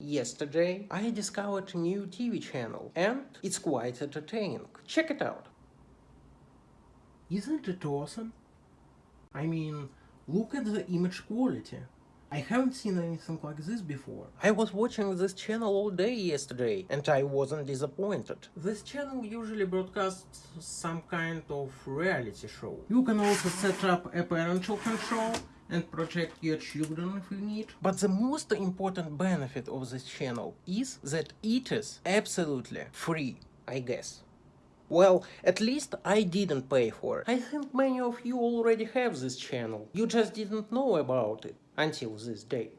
Yesterday, I discovered a new TV channel, and it's quite entertaining. Check it out. Isn't it awesome? I mean, look at the image quality. I haven't seen anything like this before. I was watching this channel all day yesterday, and I wasn't disappointed. This channel usually broadcasts some kind of reality show. You can also set up a parental control and protect your children if you need. But the most important benefit of this channel is that it is absolutely free, I guess. Well, at least I didn't pay for it. I think many of you already have this channel. You just didn't know about it until this day.